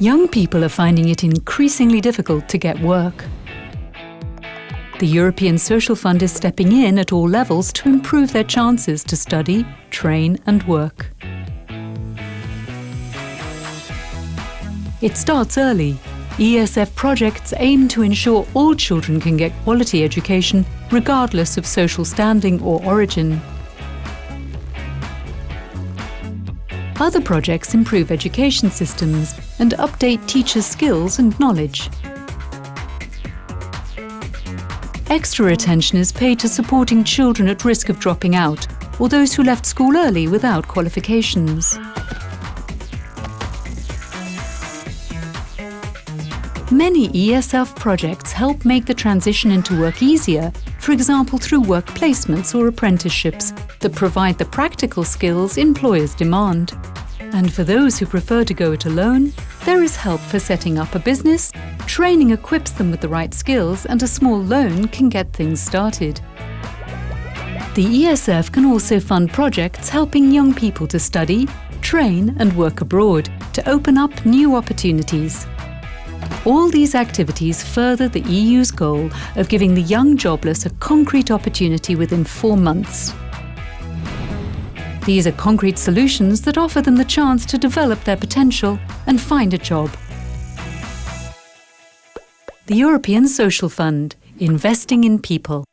young people are finding it increasingly difficult to get work. The European Social Fund is stepping in at all levels to improve their chances to study, train and work. It starts early. ESF projects aim to ensure all children can get quality education regardless of social standing or origin. Other projects improve education systems and update teachers' skills and knowledge. Extra attention is paid to supporting children at risk of dropping out or those who left school early without qualifications. Many ESF projects help make the transition into work easier, for example through work placements or apprenticeships that provide the practical skills employers demand. And for those who prefer to go it alone, there is help for setting up a business, training equips them with the right skills and a small loan can get things started. The ESF can also fund projects helping young people to study, train and work abroad to open up new opportunities. All these activities further the EU's goal of giving the young jobless a concrete opportunity within four months. These are concrete solutions that offer them the chance to develop their potential and find a job. The European Social Fund, investing in people.